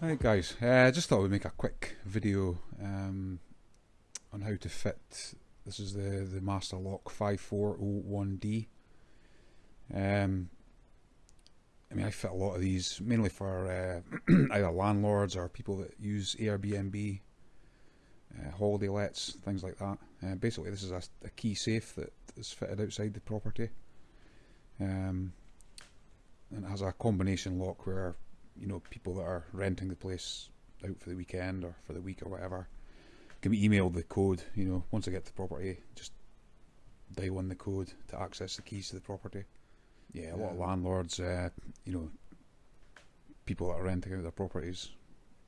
Right guys, I uh, just thought we'd make a quick video um, on how to fit, this is the, the Master Lock 5401D. Um, I mean I fit a lot of these mainly for uh, either landlords or people that use Airbnb, uh, holiday lets, things like that. Uh, basically this is a, a, key safe that is fitted outside the property. Um, and it has a combination lock where you know people that are renting the place out for the weekend or for the week or whatever can be emailed the code you know once they get to the property just dial in the code to access the keys to the property yeah a lot of landlords uh, you know people that are renting out their properties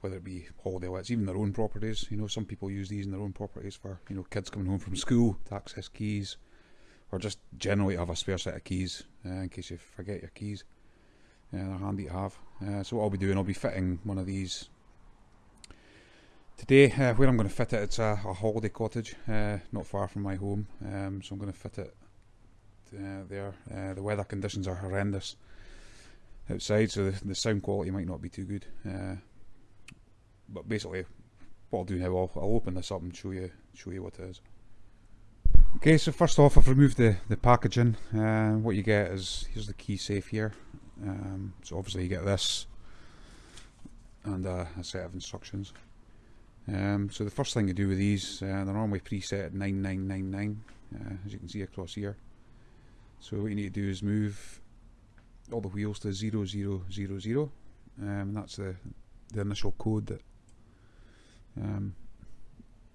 whether it be holiday lets even their own properties you know some people use these in their own properties for you know kids coming home from school to access keys or just generally have a spare set of keys uh, in case you forget your keys yeah, they're handy to have. Uh, so what I'll be doing, I'll be fitting one of these today. Uh, where I'm going to fit it, it's a, a holiday cottage, uh, not far from my home. Um, so I'm going to fit it uh, there. Uh, the weather conditions are horrendous outside, so the, the sound quality might not be too good. But basically, what I'll do now, I'll, I'll open this up and show you show you what it is. Okay, so first off, I've removed the, the packaging. Uh, what you get is, here's the key safe here. Um, so obviously you get this and a set of instructions. Um, so the first thing you do with these, uh, they're normally preset at 9999, uh, as you can see across here. So what you need to do is move all the wheels to 0000, um, and that's the, the initial code that um,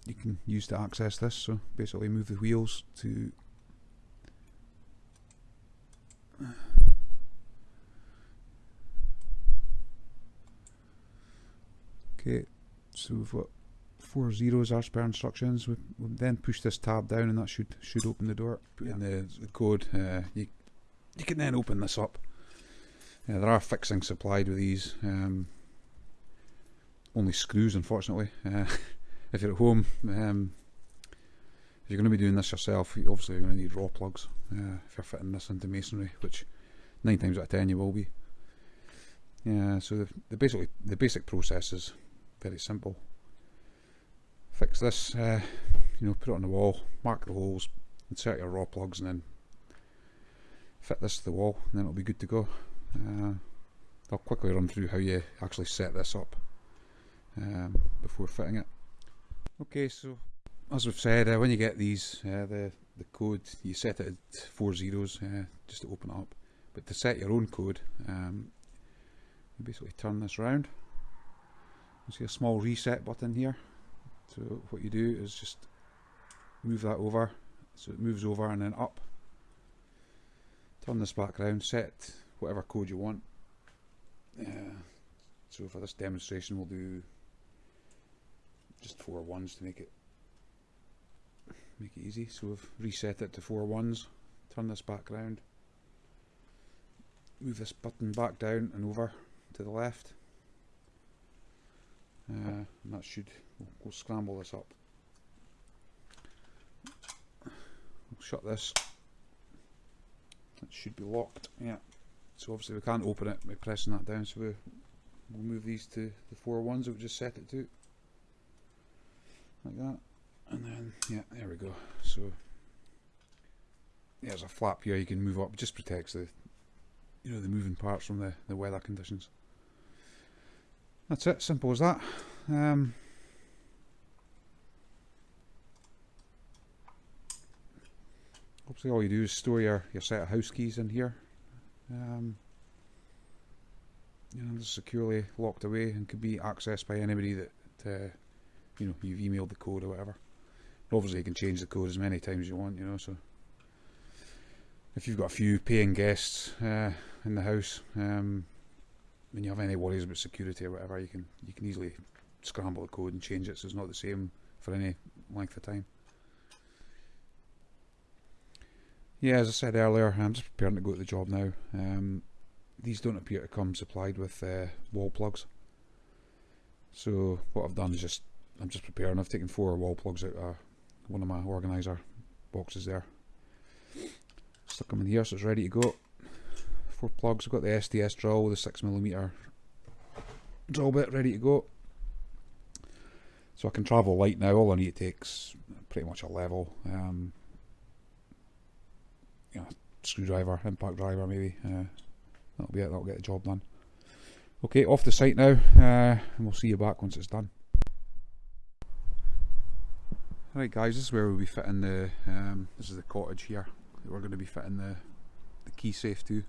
you can use to access this. So basically move the wheels to Okay, so we've got four zeros as per instructions. We, will then push this tab down and that should should open the door. Put in the, the code. Uh, you, you can then open this up. Uh, there are fixings supplied with these. Um, only screws, unfortunately. Uh, if you're at home, um, if you're going to be doing this yourself, obviously you're going to need raw plugs. Uh, if you're fitting this into masonry, which nine times out of ten you will be. Yeah, so the, the basically the basic process is very simple. Fix this, uh, you know, put it on the wall, mark the holes, insert your raw plugs and then fit this to the wall and then it'll be good to go. Uh, I'll quickly run through how you actually set this up um, before fitting it. Okay, so as we've said, uh, when you get these, uh, the, the code, you set it at four zeros uh, just to open it up. But to set your own code, um, you basically turn this round. You see a small reset button here. So what you do is just move that over. So it moves over and then up. Turn this back around set whatever code you want. Uh, so for this demonstration we'll do just four ones to make it make it easy. So we've reset it to four ones. Turn this back around move this button back down and over to the left. Uh, and that should we'll, we'll scramble this up. We'll shut this. It should be locked. Yeah. So obviously we can't open it by pressing that down. So we, we'll move these to the four ones that we just set it to like that. And then yeah there we go. So there's a flap here you can move up. Just protects the you know the moving parts from the, the weather conditions. That's it, simple as that. Um, obviously all you do is store your, your set of house keys in here. Um, you know, securely locked away and can be accessed by anybody that uh, you know you've emailed the code or whatever. Obviously, you can change the code as many times as you want. You know, so if you've got a few paying guests uh, in the house, um, when you have any worries about security or whatever, you can you can easily scramble the code and change it so it's not the same for any length of time. Yeah, as I said earlier, I'm just preparing to go to the job now. Um, these don't appear to come supplied with uh, wall plugs. So what I've done is just I'm just preparing. I've taken four wall plugs out of one of my organizer boxes there. Stuck them in here so it's ready to go. Four plugs, I've got the SDS drill with the 6mm drill bit ready to go. So I can travel light now, all I need takes pretty much a level. Um, you know, screwdriver, impact driver maybe. Uh, that'll be it, that'll get the job done. Okay, off the site now, uh, and we'll see you back once it's done. Right guys, this is where we'll be fitting the, um, this is the cottage here that we're going to be fitting the, the key safe to.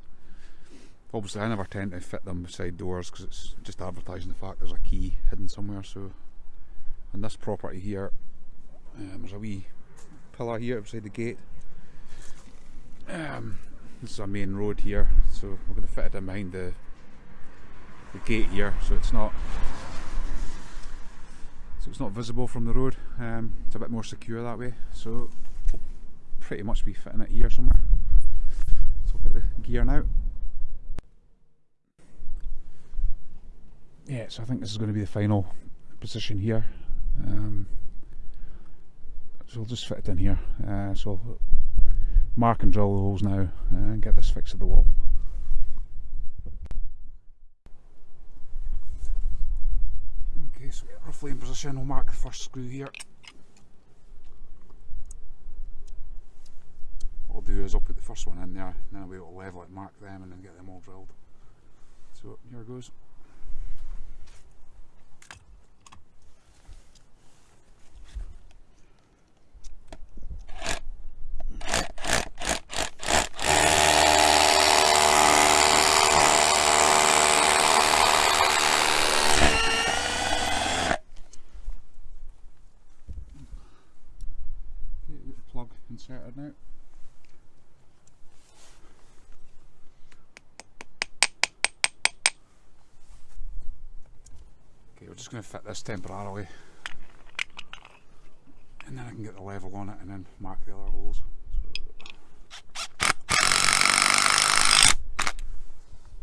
Obviously I never tend to fit them beside doors because it's just advertising the fact there's a key hidden somewhere so. On this property here um, there's a wee pillar here beside the gate. Um, this is a main road here so we're going to fit it in behind the the gate here so it's not so it's not visible from the road um, it's a bit more secure that way so pretty much be fitting it here somewhere. So I'll get the gear now. Yeah so I think this is going to be the final position here. Um, so I'll just fit it in here. Uh, so mark and drill the holes now uh, and get this fixed to the wall okay so roughly in position we'll mark the first screw here. What I'll do is I'll put the first one in there and then I'll be able to level it mark them and then get them all drilled. So here it goes inserted now. Okay, we're just going to fit this temporarily and then I can get the level on it and then mark the other holes.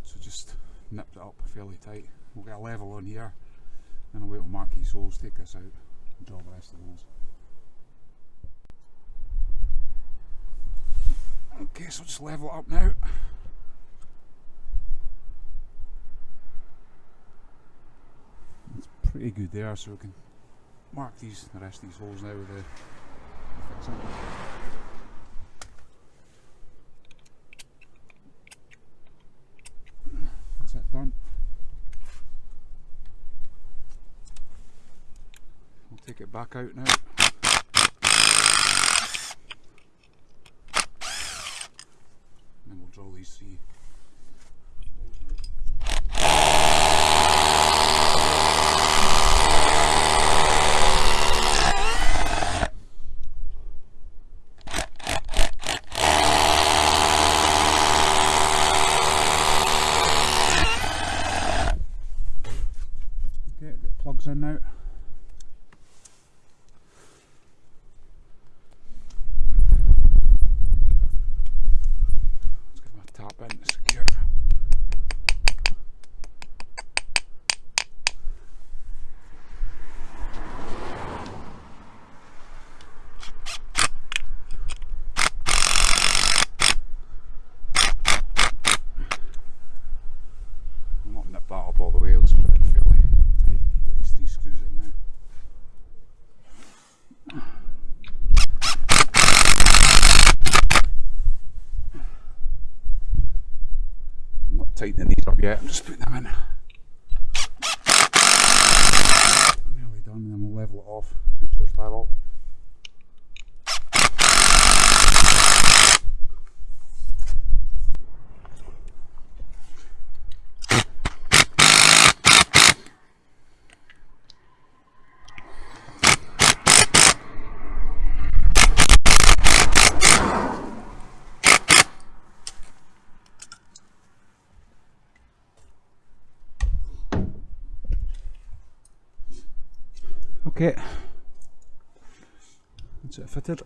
So, just nip it up fairly tight. We'll get a level on here, wait to mark these holes, take this out and draw the rest of the holes. Okay, so just level it up now. Pretty good there, so we can mark these the rest of these holes now with fixing. That's it done. We'll take it back out now. drill these see Okay, get plugs in now. Let's get my top end secure. I'll not nip that up all the way, I'll just put it in fairly tight. Get these three screws in now. I'm not tightening these up yet, I'm just putting them in. Nearly done, and then we'll level it off, make sure it's level. Okay. That's it fitted.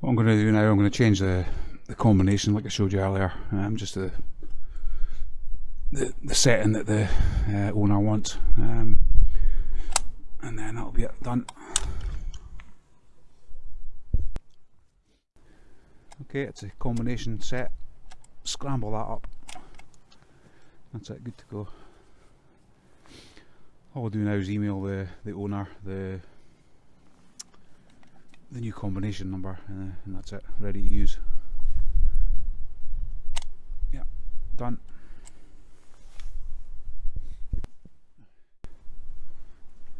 What I'm going to do now, I'm going to change the, the combination like I showed you earlier. Um, just the, the the setting that the uh, owner wants. Um, and then that'll be it done. Okay, it's a combination set. Scramble that up. That's it, good to go. All I'll do now is email the, the owner the the new combination number and, uh, and that's it, ready to use. Yeah, done.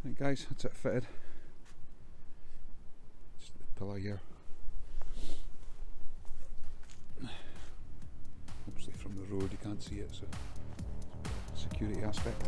Right guys, that's it fitted. Just the pillar here. Obviously from the road you can't see it, so security aspect.